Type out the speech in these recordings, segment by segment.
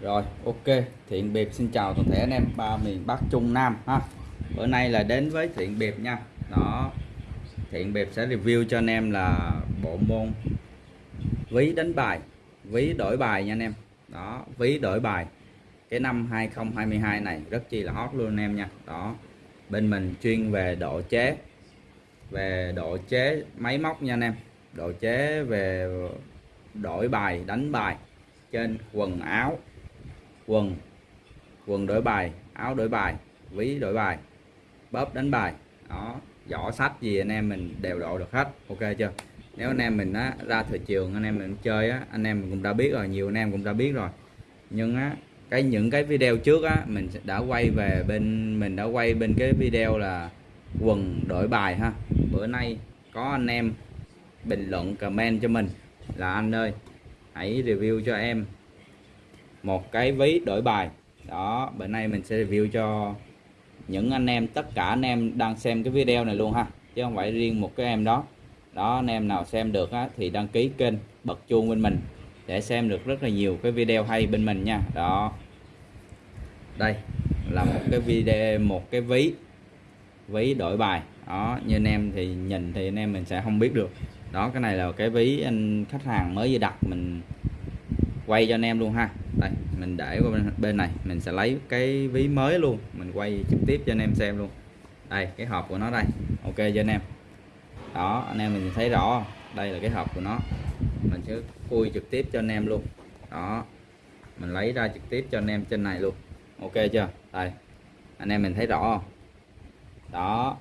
Rồi, ok. Thiện biệt xin chào toàn thể anh em ba miền Bắc Trung Nam ha. Bữa nay là đến với Thiện biệt nha. Đó. Thiện biệt sẽ review cho anh em là bộ môn ví đánh bài, ví đổi bài nha anh em. Đó, ví đổi bài. Cái năm 2022 này rất chi là hot luôn anh em nha. Đó. Bên mình chuyên về độ chế về độ chế máy móc nha anh em. Độ chế về đổi bài, đánh bài trên quần áo quần. Quần đổi bài áo đổi bài ví đổi bài bóp đánh bài. Đó giỏ sách gì anh em mình đều độ được hết ok chưa? Nếu anh em mình á, ra thị trường anh em mình chơi á, anh em mình cũng đã biết rồi nhiều anh em cũng đã biết rồi. Nhưng á cái những cái video trước á mình đã quay về bên mình đã quay bên cái video là quần đổi bài ha. Bữa nay có anh em bình luận comment cho mình là anh ơi hãy review cho em một cái ví đổi bài. Đó bữa nay mình sẽ review cho những anh em tất cả anh em đang xem cái video này luôn ha chứ không phải riêng một cái em đó. Đó anh em nào xem được á, thì đăng ký kênh bật chuông bên mình để xem được rất là nhiều cái video hay bên mình nha. Đó. Đây là một cái video một cái ví ví đổi bài. Đó như anh em thì nhìn thì anh em mình sẽ không biết được. Đó cái này là cái ví anh khách hàng mới vừa đặt mình quay cho anh em luôn ha. Đây mình để qua bên, này mình sẽ lấy cái ví mới luôn mình quay trực tiếp cho anh em xem luôn. Đây cái hộp của nó đây ok cho anh em. Đó anh em mình thấy rõ đây là cái hộp của nó. Mình sẽ khui trực tiếp cho anh em luôn. Đó mình lấy ra trực tiếp cho anh em trên này luôn. Ok chưa? Đây anh em mình thấy rõ không? Đó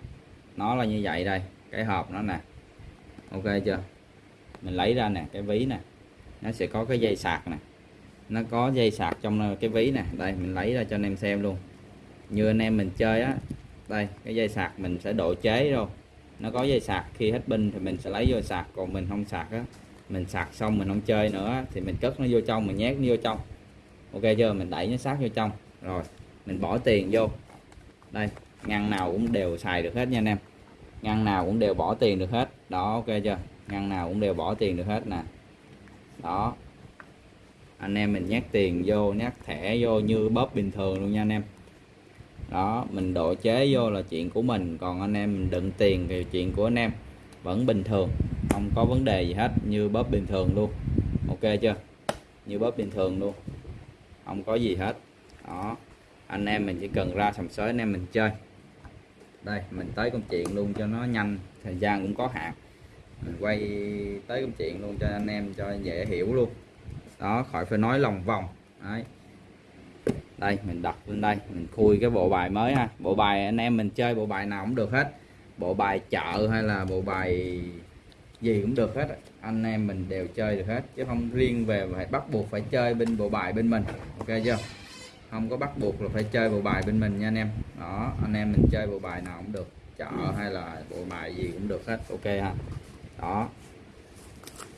nó là như vậy đây cái hộp nó nè. Ok chưa? Mình lấy ra nè cái ví nè nó sẽ có cái dây sạc nè. Nó có dây sạc trong cái ví nè. Đây, mình lấy ra cho anh em xem luôn. Như anh em mình chơi á, đây, cái dây sạc mình sẽ độ chế rồi nó có dây sạc, khi hết pin thì mình sẽ lấy vô sạc, còn mình không sạc á, mình sạc xong mình không chơi nữa thì mình cất nó vô trong, mình nhét nó vô trong. Ok chưa? Mình đẩy nó sát vô trong. Rồi, mình bỏ tiền vô. Đây, ngăn nào cũng đều xài được hết nha anh em. Ngăn nào cũng đều bỏ tiền được hết. Đó, ok chưa? Ngăn nào cũng đều bỏ tiền được hết nè đó. Anh em mình nhét tiền vô, nhét thẻ vô như bóp bình thường luôn nha anh em. Đó, mình độ chế vô là chuyện của mình, còn anh em mình đựng tiền thì chuyện của anh em. Vẫn bình thường, không có vấn đề gì hết, như bóp bình thường luôn. Ok chưa? Như bóp bình thường luôn, không có gì hết. Đó, anh em mình chỉ cần ra sầm sới, anh em mình chơi. Đây, mình tới công chuyện luôn cho nó nhanh, thời gian cũng có hạn mình quay tới công chuyện luôn cho anh em, cho dễ hiểu luôn. Đó, khỏi phải nói lòng vòng. Đấy. Đây, mình đặt lên đây, mình khui cái bộ bài mới ha. Bộ bài anh em mình chơi bộ bài nào cũng được hết. Bộ bài chợ hay là bộ bài gì cũng được hết. Anh em mình đều chơi được hết, chứ không riêng về phải bắt buộc phải chơi bên bộ bài bên mình. Ok chưa? Không có bắt buộc là phải chơi bộ bài bên mình nha anh em. Đó, anh em mình chơi bộ bài nào cũng được. Chợ hay là bộ bài gì cũng được hết. Ok ha đó.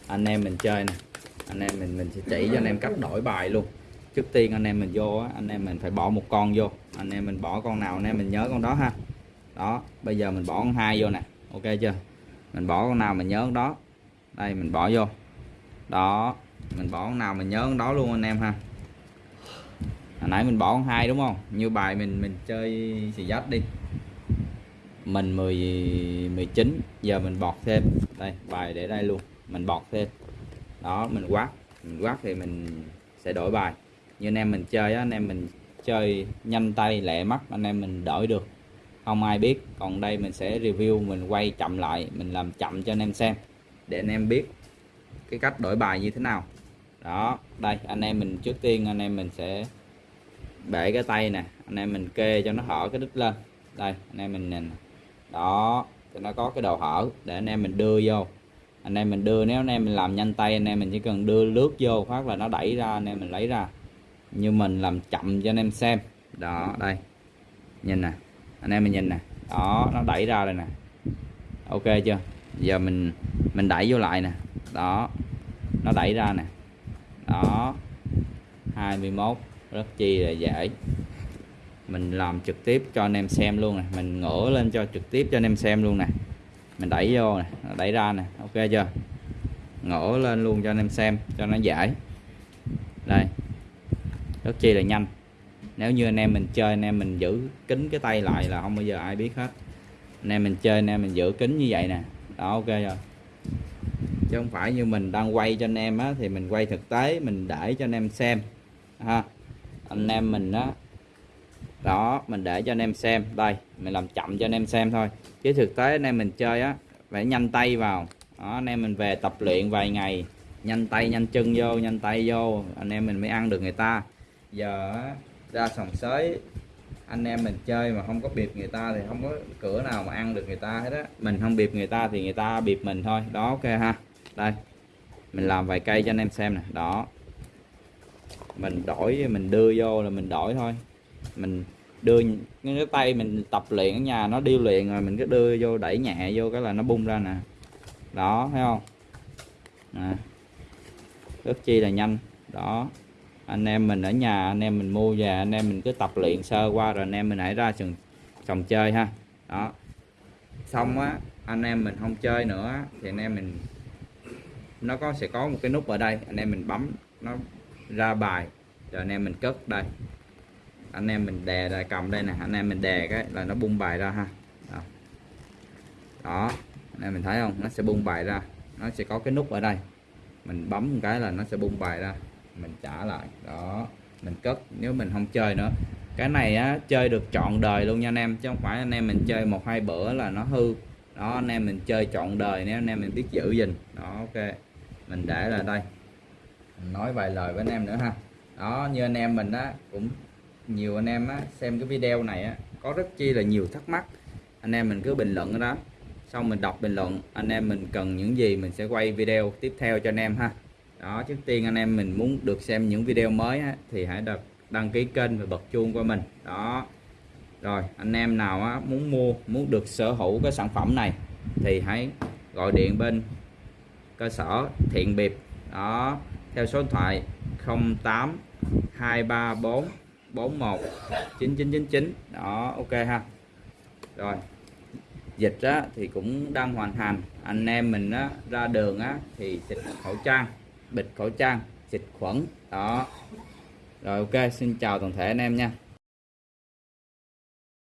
Anh em mình chơi nè. Anh em mình mình sẽ chỉ cho anh em cách đổi bài luôn. Trước tiên anh em mình vô á, anh em mình phải bỏ một con vô. Anh em mình bỏ con nào anh em mình nhớ con đó ha. Đó bây giờ mình bỏ con hai vô nè. Ok chưa? Mình bỏ con nào mình nhớ con đó. Đây mình bỏ vô. Đó mình bỏ con nào mình nhớ con đó luôn anh em ha. Hồi nãy mình bỏ con hai đúng không? Như bài mình mình chơi xì dách đi. Mình 10 19 giờ mình bọt thêm đây, bài để đây luôn. Mình bọt thêm. Đó, mình quát. Mình quát thì mình sẽ đổi bài. Như anh em mình chơi á, anh em mình chơi nhanh tay, lẹ mắt, anh em mình đổi được. Không ai biết. Còn đây mình sẽ review, mình quay chậm lại, mình làm chậm cho anh em xem. Để anh em biết cái cách đổi bài như thế nào. Đó, đây, anh em mình trước tiên, anh em mình sẽ bể cái tay nè. Anh em mình kê cho nó hở cái đít lên. Đây, anh em mình nhìn đó thì nó có cái đầu hở để anh em mình đưa vô. Anh em mình đưa, nếu anh em mình làm nhanh tay, anh em mình chỉ cần đưa lướt vô phát là nó đẩy ra, anh em mình lấy ra. Như mình làm chậm cho anh em xem. Đó, đây. Nhìn nè, anh em mình nhìn nè. Đó, nó đẩy ra đây nè. Ok chưa? Giờ mình mình đẩy vô lại nè. Đó, nó đẩy ra nè. Đó. 21 rất chi là dễ mình làm trực tiếp cho anh em xem luôn này, mình ngửa lên cho trực tiếp cho anh em xem luôn nè mình đẩy vô này, đẩy ra nè ok chưa? Ngửa lên luôn cho anh em xem cho nó giải. đây. Rất chi là nhanh. Nếu như anh em mình chơi anh em mình giữ kính cái tay lại là không bao giờ ai biết hết. Anh em mình chơi anh em mình giữ kính như vậy nè. Đó ok rồi chứ không phải như mình đang quay cho anh em á thì mình quay thực tế mình để cho anh em xem. Ha. Anh em mình á đó, mình để cho anh em xem. Đây, mình làm chậm cho anh em xem thôi. Chứ thực tế anh em mình chơi á, phải nhanh tay vào. Đó, anh em mình về tập luyện vài ngày, nhanh tay, nhanh chân vô, nhanh tay vô. Anh em mình mới ăn được người ta. Giờ ra sòng sới, anh em mình chơi mà không có bịp người ta thì không có cửa nào mà ăn được người ta hết á. Mình không bịp người ta thì người ta bịp mình thôi. Đó, ok ha. Đây, mình làm vài cây cho anh em xem nè. Đó. Mình đổi, mình đưa vô là mình đổi thôi mình đưa cái tay mình tập luyện ở nhà, nó điêu luyện rồi mình cứ đưa vô đẩy nhẹ vô cái là nó bung ra nè. Đó, thấy không? Nè. Rất chi là nhanh. Đó. Anh em mình ở nhà, anh em mình mua về, anh em mình cứ tập luyện sơ qua rồi anh em mình hãy ra sòng sòng chơi ha. Đó. Xong á, anh em mình không chơi nữa thì anh em mình, nó có, sẽ có một cái nút ở đây. Anh em mình bấm, nó ra bài, rồi anh em mình cất đây anh em mình đè lại cầm đây nè anh em mình đè cái là nó bung bài ra ha. Đó, đó. anh em mình thấy không? Nó sẽ bung bài ra. Nó sẽ có cái nút ở đây. Mình bấm một cái là nó sẽ bung bài ra. Mình trả lại. Đó. Mình cất nếu mình không chơi nữa. Cái này á chơi được trọn đời luôn nha anh em. Chứ không phải anh em mình chơi một hai bữa là nó hư. Đó anh em mình chơi trọn đời nếu anh em mình biết giữ gìn. Đó ok. Mình để là đây. Mình nói vài lời với anh em nữa ha. Đó như anh em mình á cũng nhiều anh em á xem cái video này á có rất chi là nhiều thắc mắc. Anh em mình cứ bình luận đó xong mình đọc bình luận anh em mình cần những gì mình sẽ quay video tiếp theo cho anh em ha. Đó trước tiên anh em mình muốn được xem những video mới á, thì hãy đập đăng ký kênh và bật chuông qua mình. Đó. Rồi anh em nào á, muốn mua muốn được sở hữu cái sản phẩm này thì hãy gọi điện bên cơ sở thiện biệp đó theo số điện thoại 08 234 41 9999 đó ok ha. Rồi dịch á, thì cũng đang hoàn thành anh em mình á, ra đường á, thì xịt khẩu trang bịt khẩu trang xịt khuẩn. Đó. Rồi ok xin chào toàn thể anh em nha.